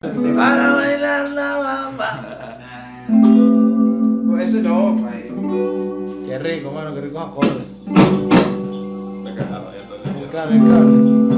Para bailar la bamba. Pues eso no, pai. Qué rico, mano, qué ricos acordes. Te cagaba ya día. Claro, claro.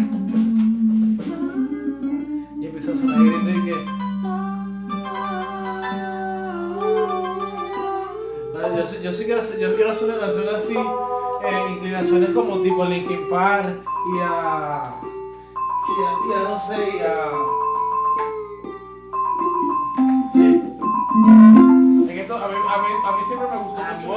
quiero yo quiero hacer una canción así, eh, inclinaciones como tipo Linkin Park y a, y a, y a no sé, y a... Sí. Es que esto, a, mí, a, mí, a mí siempre me gustó mucho.